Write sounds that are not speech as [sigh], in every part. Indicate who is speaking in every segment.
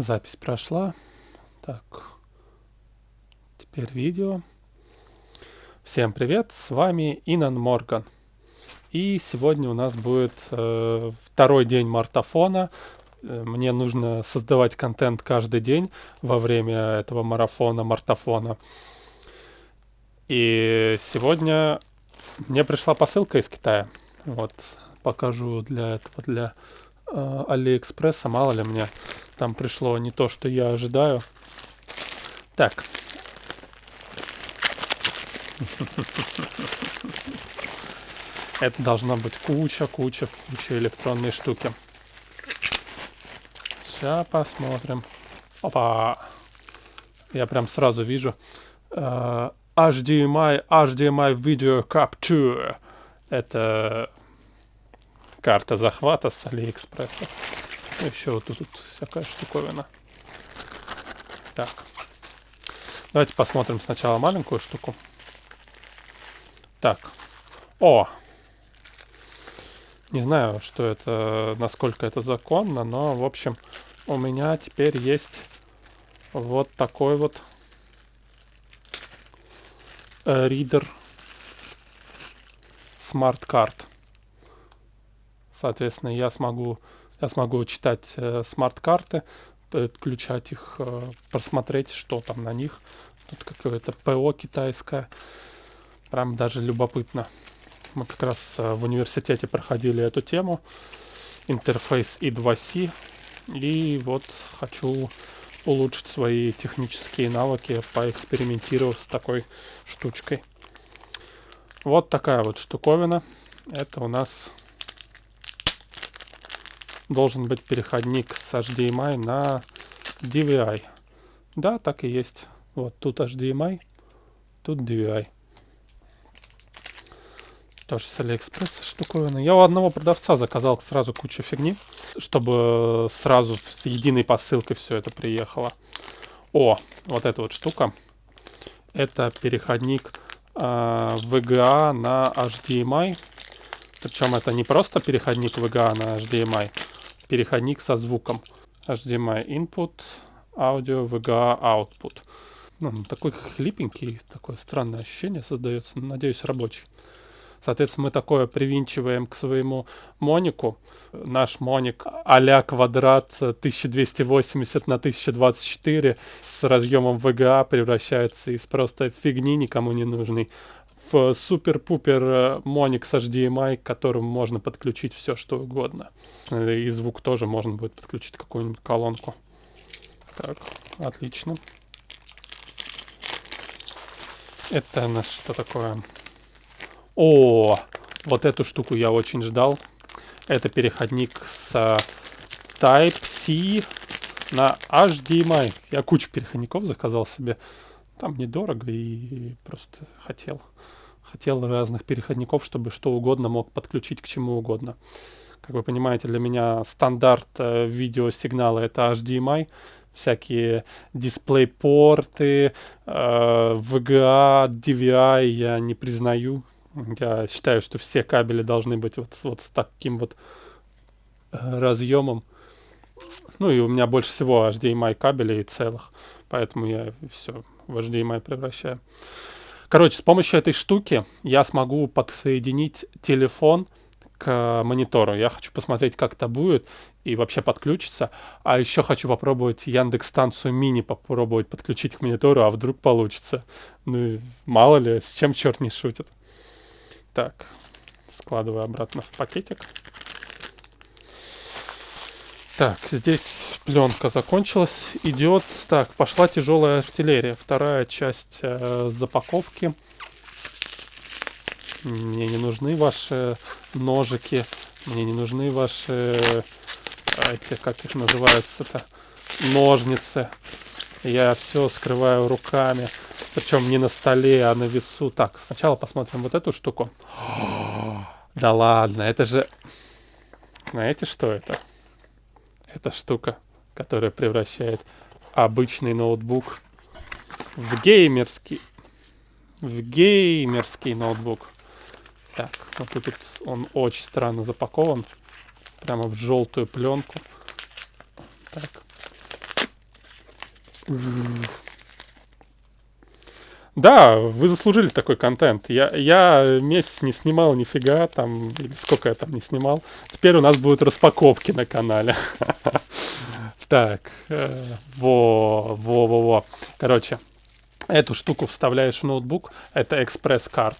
Speaker 1: Запись прошла. Так. Теперь видео. Всем привет, с вами Инан Морган. И сегодня у нас будет э, второй день мартафона. Э, мне нужно создавать контент каждый день во время этого марафона, мартафона. И сегодня мне пришла посылка из Китая. Вот, покажу для этого, для э, Алиэкспресса, мало ли мне там пришло не то, что я ожидаю. Так. Это должна быть куча, куча, куча электронной штуки. Сейчас посмотрим. Опа! Я прям сразу вижу. Uh, HDMI, HDMI Video Capture. Это карта захвата с Алиэкспресса. Еще вот тут всякая штуковина. Так. Давайте посмотрим сначала маленькую штуку. Так. О! Не знаю, что это, насколько это законно, но, в общем, у меня теперь есть вот такой вот ридер смарт-карт. Соответственно, я смогу я смогу читать э, смарт-карты, подключать их, э, просмотреть, что там на них. Тут какое-то ПО китайское. Прям даже любопытно. Мы как раз э, в университете проходили эту тему. Интерфейс I2C. И вот хочу улучшить свои технические навыки, поэкспериментировав с такой штучкой. Вот такая вот штуковина. Это у нас должен быть переходник с HDMI на DVI. Да, так и есть. Вот тут HDMI, тут DVI. Тоже с Алиэкспресса штуковина. Я у одного продавца заказал сразу кучу фигни, чтобы сразу с единой посылкой все это приехало. О, вот эта вот штука. Это переходник э, VGA на HDMI. Причем это не просто переходник VGA на HDMI, переходник со звуком. HDMI input, аудио, VGA output. Ну, такой хлипенький, такое странное ощущение создается. Надеюсь, рабочий. Соответственно, мы такое привинчиваем к своему монику. Наш моник а квадрат 1280 на 1024 с разъемом VGA превращается из просто фигни никому не нужный супер-пупер э, с HDMI, к которому можно подключить все, что угодно. Э, и звук тоже можно будет подключить какую-нибудь колонку. Так, отлично. Это у нас что такое? О, вот эту штуку я очень ждал. Это переходник с Type-C на HDMI. Я кучу переходников заказал себе. Там недорого и просто хотел хотел разных переходников, чтобы что угодно мог подключить к чему угодно. Как вы понимаете, для меня стандарт э, видеосигнала это HDMI, всякие дисплей-порты, э, VGA, DVI я не признаю. Я считаю, что все кабели должны быть вот, вот с таким вот э, разъемом. Ну и у меня больше всего HDMI кабелей целых, поэтому я все в HDMI превращаю. Короче, с помощью этой штуки я смогу подсоединить телефон к монитору. Я хочу посмотреть, как это будет и вообще подключиться. А еще хочу попробовать Яндекс станцию мини попробовать подключить к монитору, а вдруг получится. Ну, мало ли, с чем черт не шутит. Так, складываю обратно в пакетик. Так, здесь пленка закончилась. Идет. Так, пошла тяжелая артиллерия. Вторая часть э, запаковки. Мне не нужны ваши ножики. Мне не нужны ваши... Эти, как их называются-то? Ножницы. Я все скрываю руками. Причем не на столе, а на весу. Так, сначала посмотрим вот эту штуку. [gasps] да ладно, это же... Знаете, что это? Эта штука, которая превращает обычный ноутбук в геймерский, в геймерский ноутбук. Так, вот тут он очень странно запакован, прямо в желтую пленку. Так. Да, вы заслужили такой контент. Я, я месяц не снимал нифига, там, или сколько я там не снимал. Теперь у нас будут распаковки на канале. [laughs] Так, э, во, во, во, во. Короче, эту штуку вставляешь в ноутбук, это экспресс-карт.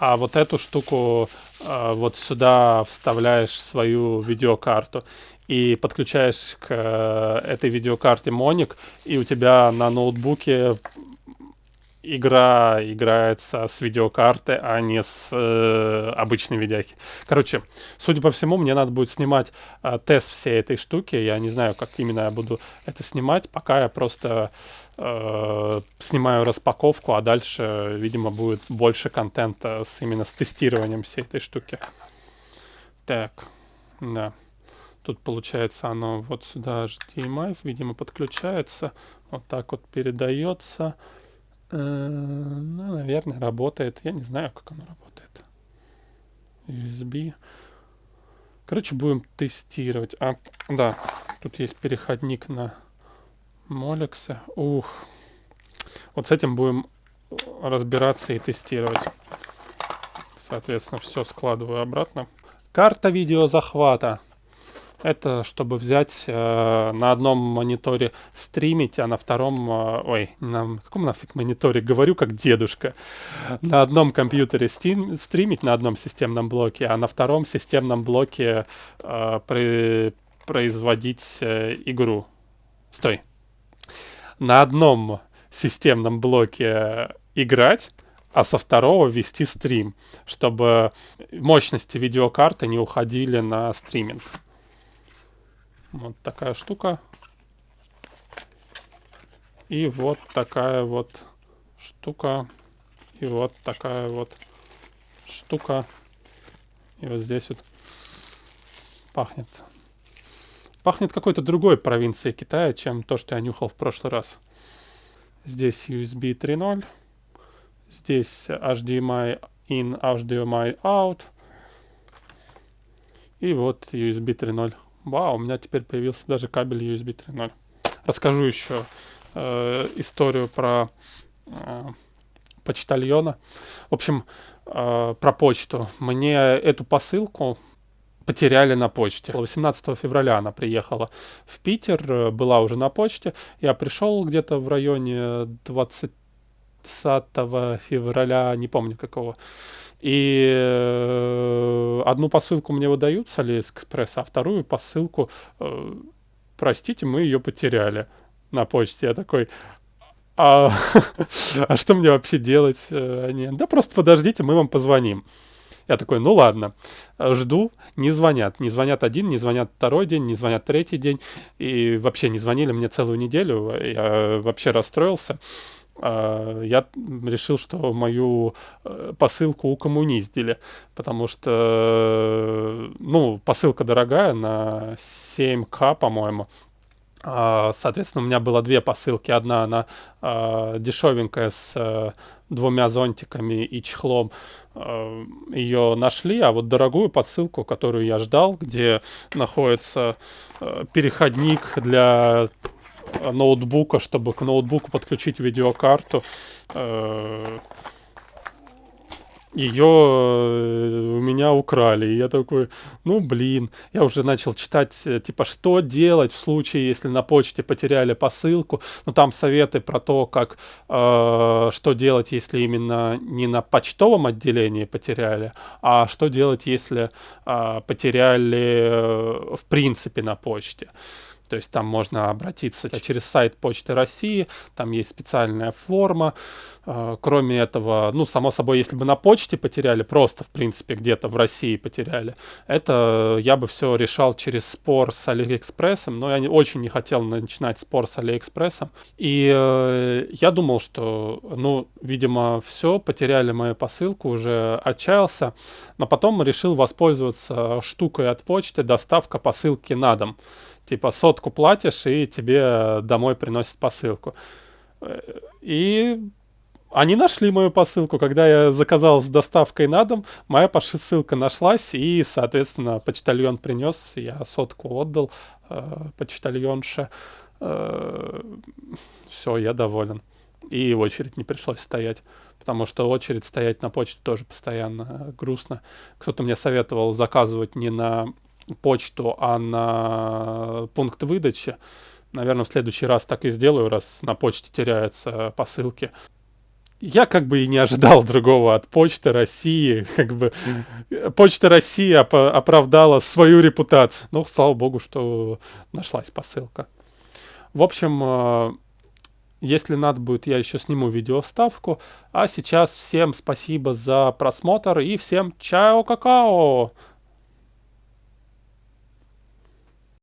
Speaker 1: А вот эту штуку э, вот сюда вставляешь свою видеокарту и подключаешь к э, этой видеокарте моник, и у тебя на ноутбуке игра играется с видеокарты, а не с э, обычной видяки. Короче, судя по всему, мне надо будет снимать э, тест всей этой штуки. Я не знаю, как именно я буду это снимать, пока я просто э, снимаю распаковку, а дальше, видимо, будет больше контента с, именно с тестированием всей этой штуки. Так, да. Тут получается оно вот сюда HDMI, видимо, подключается. Вот так вот передается. Э, ну, наверное, работает. Я не знаю, как оно работает. USB. Короче, будем тестировать. А, да, тут есть переходник на Молексе. Ух. Вот с этим будем разбираться и тестировать. Соответственно, все складываю обратно. Карта видеозахвата. Это чтобы взять э, на одном мониторе стримить, а на втором... Э, ой, на каком нафиг мониторе? Говорю как дедушка. На одном компьютере стим, стримить, на одном системном блоке, а на втором системном блоке э, при, производить э, игру. Стой. На одном системном блоке играть, а со второго вести стрим, чтобы мощности видеокарты не уходили на стриминг. Вот такая штука. И вот такая вот штука. И вот такая вот штука. И вот здесь вот пахнет. Пахнет какой-то другой провинцией Китая, чем то, что я нюхал в прошлый раз. Здесь USB 3.0. Здесь HDMI in, HDMI out. И вот USB 3.0. Вау, у меня теперь появился даже кабель USB 3.0. Расскажу еще э, историю про э, почтальона. В общем, э, про почту. Мне эту посылку потеряли на почте. 18 февраля она приехала в Питер, э, была уже на почте. Я пришел где-то в районе 20 февраля, не помню какого. И э, одну посылку мне выдают с Алиэкспресса, а вторую посылку, э, простите, мы ее потеряли на почте. Я такой, а, [laughs] а что мне вообще делать? Э, они, да просто подождите, мы вам позвоним. Я такой, ну ладно, жду, не звонят. Не звонят один, не звонят второй день, не звонят третий день. И вообще не звонили мне целую неделю. Я вообще расстроился. А, я решил, что мою э, посылку укоммуниздили, потому что, ну, посылка дорогая, на 7к, по-моему. А, соответственно, у меня было две посылки. Одна, она а, дешевенькая, с э, двумя зонтиками и чехлом. Ее нашли, а вот дорогую посылку, которую я ждал, где находится э, переходник для ноутбука, чтобы к ноутбуку подключить видеокарту. Э, Ее э, у меня украли. И я такой, ну блин, я уже начал читать, э, типа, что делать в случае, если на почте потеряли посылку. Ну там советы про то, как, э, что делать, если именно не на почтовом отделении потеряли, а что делать, если э, потеряли э, в принципе на почте. То есть там можно обратиться через сайт Почты России, там есть специальная форма. А, кроме этого, ну, само собой, если бы на почте потеряли, просто, в принципе, где-то в России потеряли, это я бы все решал через спор с Алиэкспрессом, но я не, очень не хотел начинать спор с Алиэкспрессом. И э, я думал, что, ну, видимо, все, потеряли мою посылку, уже отчаялся, но потом решил воспользоваться штукой от почты, доставка посылки на дом типа сотку платишь, и тебе домой приносят посылку. И они нашли мою посылку. Когда я заказал с доставкой на дом, моя посылка нашлась, и, соответственно, почтальон принес, я сотку отдал э, почтальонше. Э, все, я доволен. И очередь не пришлось стоять, потому что очередь стоять на почте тоже постоянно грустно. Кто-то мне советовал заказывать не на почту, а на пункт выдачи. Наверное, в следующий раз так и сделаю, раз на почте теряются посылки. Я как бы и не ожидал [laughs] другого от Почты России. Как бы Почта России оп оправдала свою репутацию. Ну, слава богу, что нашлась посылка. В общем, э, если надо будет, я еще сниму видеоставку. А сейчас всем спасибо за просмотр и всем чао-какао!